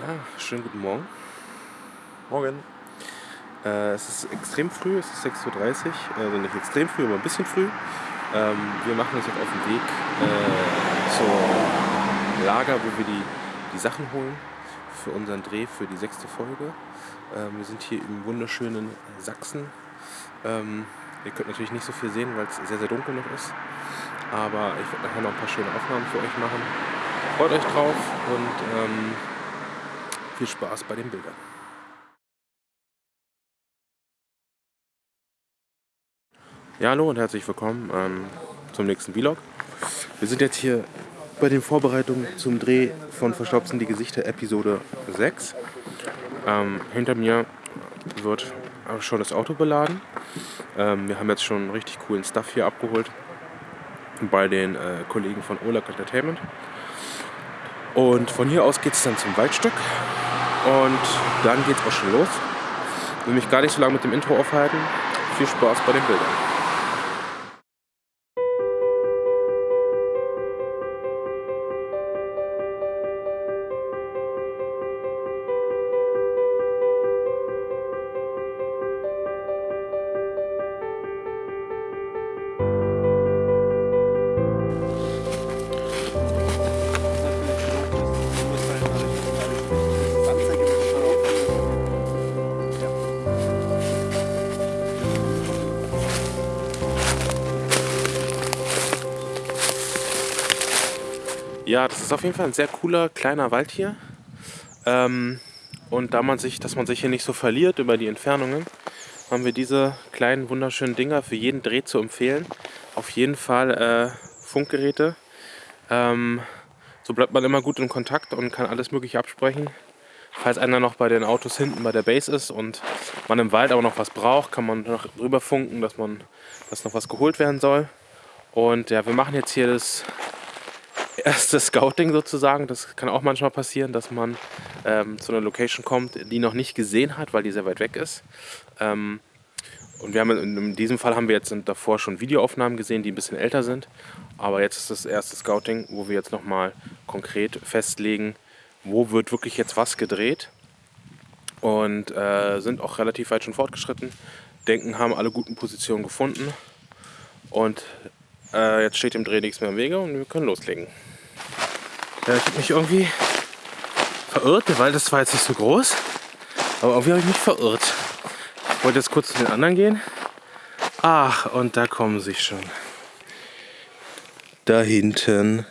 Ja, schönen guten Morgen. Morgen. Äh, es ist extrem früh, es ist 6.30 Uhr, also nicht extrem früh, aber ein bisschen früh. Ähm, wir machen uns jetzt auf den Weg äh, zum Lager, wo wir die, die Sachen holen für unseren Dreh für die sechste Folge. Ähm, wir sind hier im wunderschönen Sachsen. Ähm, ihr könnt natürlich nicht so viel sehen, weil es sehr, sehr dunkel noch ist. Aber ich werde nachher noch ein paar schöne Aufnahmen für euch machen. Freut euch drauf und ähm, viel Spaß bei den Bildern. Ja, hallo und herzlich willkommen ähm, zum nächsten Vlog. Wir sind jetzt hier bei den Vorbereitungen zum Dreh von Verstopfen die Gesichter Episode 6. Ähm, hinter mir wird schon das Auto beladen. Ähm, wir haben jetzt schon richtig coolen Stuff hier abgeholt bei den äh, Kollegen von Olag Entertainment. Und von hier aus geht es dann zum Waldstück. Und dann geht es auch schon los. Ich will mich gar nicht so lange mit dem Intro aufhalten. Viel Spaß bei den Bildern. Ja, das ist auf jeden Fall ein sehr cooler kleiner Wald hier. Ähm, und da man sich, dass man sich hier nicht so verliert über die Entfernungen, haben wir diese kleinen wunderschönen Dinger für jeden Dreh zu empfehlen. Auf jeden Fall äh, Funkgeräte. Ähm, so bleibt man immer gut in Kontakt und kann alles mögliche absprechen. Falls einer noch bei den Autos hinten bei der Base ist und man im Wald aber noch was braucht, kann man noch rüber funken, dass man dass noch was geholt werden soll. Und ja, wir machen jetzt hier das erste Scouting sozusagen. Das kann auch manchmal passieren, dass man ähm, zu einer Location kommt, die noch nicht gesehen hat, weil die sehr weit weg ist. Ähm, und wir haben in diesem Fall haben wir jetzt davor schon Videoaufnahmen gesehen, die ein bisschen älter sind. Aber jetzt ist das erste Scouting, wo wir jetzt nochmal konkret festlegen, wo wird wirklich jetzt was gedreht. Und äh, sind auch relativ weit schon fortgeschritten. Denken, haben alle guten Positionen gefunden. Und äh, jetzt steht dem Dreh nichts mehr im Wege und wir können loslegen. Ja, ich habe mich irgendwie verirrt. Der Wald ist zwar jetzt nicht so groß, aber irgendwie habe ich mich verirrt. Ich wollte jetzt kurz zu den anderen gehen. Ach, und da kommen sie schon. Da hinten.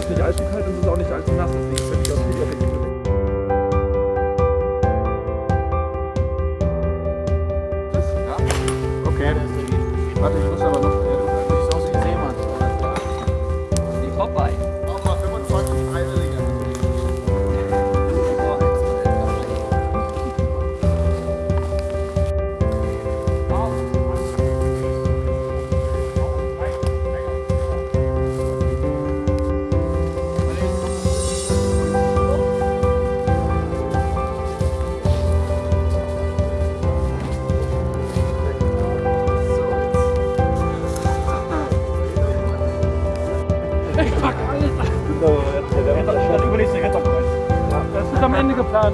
Jetzt nicht allzu kalt und es ist auch nicht allzu nass. Deswegen finde ich das Video Ja? Okay. Warte, ich muss aber noch.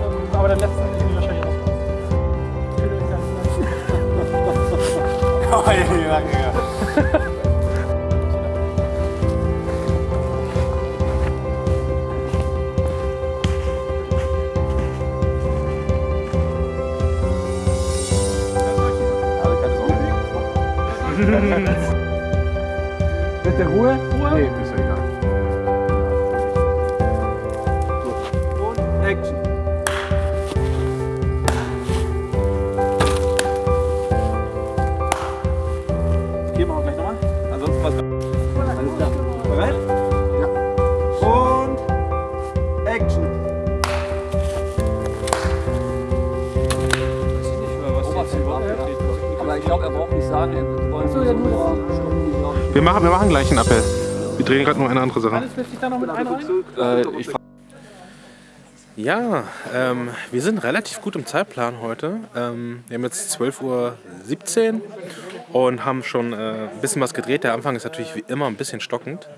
Geplant, aber der letzte ist wahrscheinlich raus. Mit der Ruhe? Ruhe? Nee, ist ja egal. Und Action. Action. Ich wir machen, wir machen gleich einen Appell. Wir drehen gerade nur eine andere Sache. Äh, ja, ähm, wir sind relativ gut im Zeitplan heute. Ähm, wir haben jetzt 12.17 Uhr und haben schon äh, ein bisschen was gedreht. Der Anfang ist natürlich wie immer ein bisschen stockend.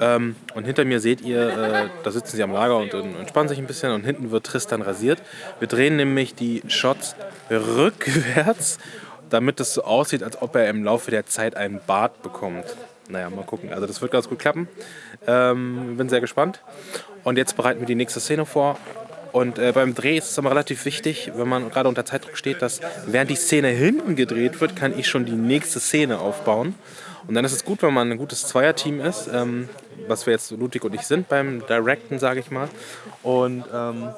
Ähm, und hinter mir seht ihr, äh, da sitzen sie am Lager und, und entspannen sich ein bisschen und hinten wird Tristan rasiert. Wir drehen nämlich die Shots rückwärts, damit es so aussieht, als ob er im Laufe der Zeit einen Bart bekommt. Naja, mal gucken. Also das wird ganz gut klappen. Ähm, bin sehr gespannt. Und jetzt bereiten wir die nächste Szene vor. Und äh, beim Dreh ist es immer relativ wichtig, wenn man gerade unter Zeitdruck steht, dass während die Szene hinten gedreht wird, kann ich schon die nächste Szene aufbauen. Und dann ist es gut, wenn man ein gutes Zweierteam ist, ähm, was wir jetzt Ludwig und ich sind beim Directen, sage ich mal. Und ähm,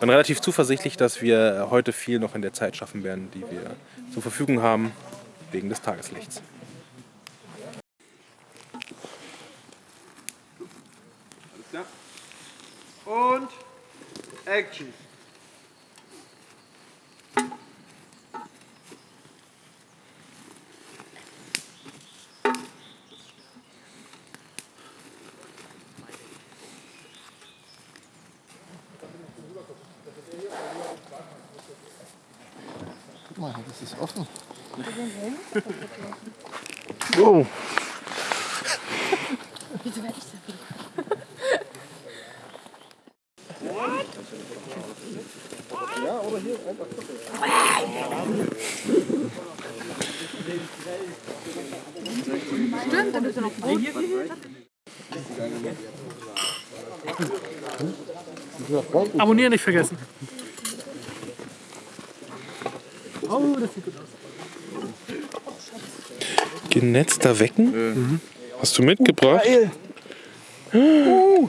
bin relativ zuversichtlich, dass wir heute viel noch in der Zeit schaffen werden, die wir zur Verfügung haben, wegen des Tageslichts. Und Action. Guck mal, das ist offen. Wow. Wieso werde ich da Stimmt, dann ist er noch Brot. Abonnieren nicht vergessen. Oh, das sieht gut aus. Genetzter Wecken? Hast du mitgebracht? Geil. Uh.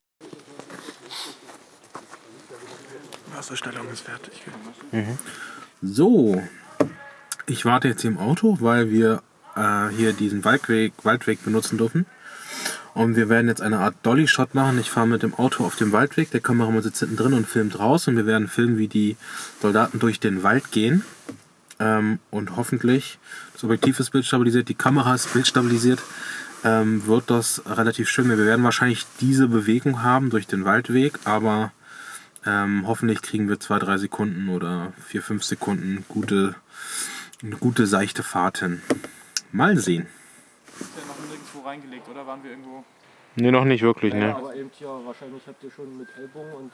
Wasserstellung ist fertig. So, ich warte jetzt hier im Auto, weil wir äh, hier diesen Waldweg, Waldweg benutzen dürfen. Und wir werden jetzt eine Art Dolly-Shot machen. Ich fahre mit dem Auto auf dem Waldweg, der Kameramann sitzt hinten drin und filmt raus. Und wir werden filmen, wie die Soldaten durch den Wald gehen. Ähm, und hoffentlich, das Objektiv ist bildstabilisiert, die Kamera ist bildstabilisiert, ähm, wird das relativ schön. Wir werden wahrscheinlich diese Bewegung haben durch den Waldweg, aber ähm, hoffentlich kriegen wir zwei, drei Sekunden oder vier, fünf Sekunden gute, eine gute seichte Fahrt hin. Mal sehen. Ist ja noch nirgendwo reingelegt, oder? Waren wir irgendwo? Nee, noch nicht wirklich, ne? aber eben hier, wahrscheinlich habt ihr schon mit Ellbogen und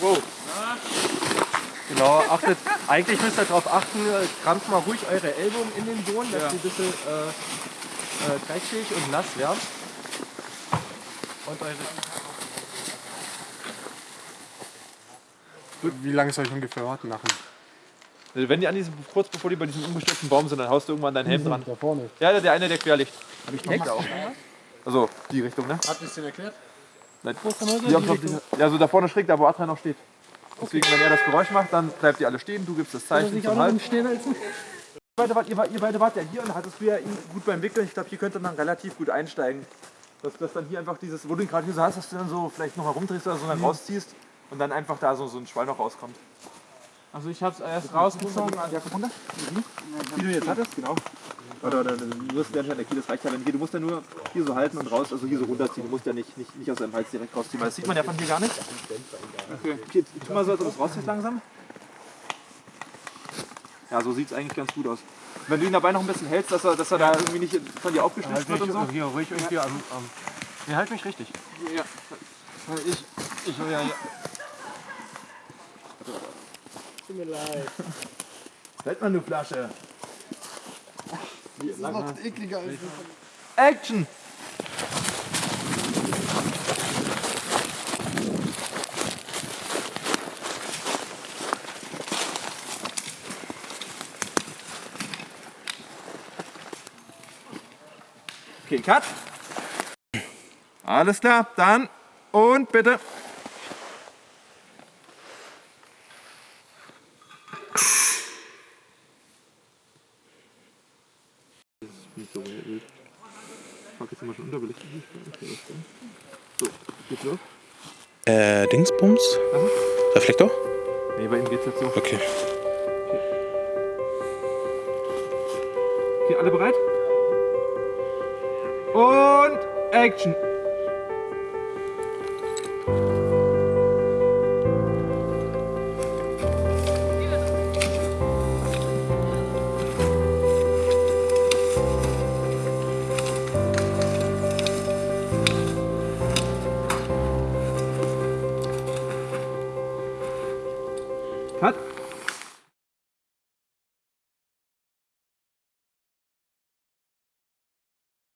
Wow. Genau, achtet, eigentlich müsst ihr darauf achten, äh, kramt mal ruhig eure Ellbogen in den Boden, dass die ein bisschen äh, äh, dreckig und nass werden. Und eure Wie lange soll ich ungefähr warten machen? Also Wenn die an diesem, kurz bevor die bei diesem umgestürzten Baum sind, dann haust du irgendwann deinen Helm dran. Da vorne. Ja, der eine, der quer liegt. Hab ich Heck auch. Also, die Richtung, ne? Ihr es denn erklärt? Nein. Die haben doch- Ja, so da vorne schräg, da wo Adrian noch steht. Deswegen, wenn er das Geräusch macht, dann bleibt ihr alle stehen, du gibst das Zeichen zum Halt. Stehen als Ihr beide, wart, ihr, ihr beide wart ja hier und hattest du ja ihn gut beim Wickeln. Ich glaube, hier könnt ihr dann relativ gut einsteigen. Dass, dass dann hier einfach dieses, wo du ihn gerade hier so hast, dass du dann so vielleicht noch herumdrehst oder so dann rausziehst und dann einfach da so, so ein Schwall noch rauskommt. Also ich hab's erst rausgezogen. Ja, komm runter. Wie du jetzt hattest, genau. Oder, oder du wirst schon der Kiel, das reicht ja, wenn hier, du musst ja nur hier so halten und raus, also hier so runterziehen. Du musst ja nicht, nicht, nicht aus deinem Hals direkt rausziehen, weil das sieht man ja von hier gar nicht. Okay. Hier, tu mal so, als ob du es rausziehst langsam. Ja, so sieht es eigentlich ganz gut aus. Wenn du ihn dabei noch ein bisschen hältst, dass er, dass er da irgendwie nicht von dir aufgeschnitten wird und so. Hier ruhig irgendwie am. am Ja, halt mich richtig. ja. Ich, ich will ja. Halt mal eine Flasche. Das ist noch ekliger als Action! Okay, Cut. Alles klar, dann und bitte. Fuck, jetzt sind wir schon unterbelichtet. Okay, so, geht's los? Äh, Dingsbums? Reflektor? Nee, bei ihm geht's jetzt so. Okay. Okay, alle bereit? Und Action!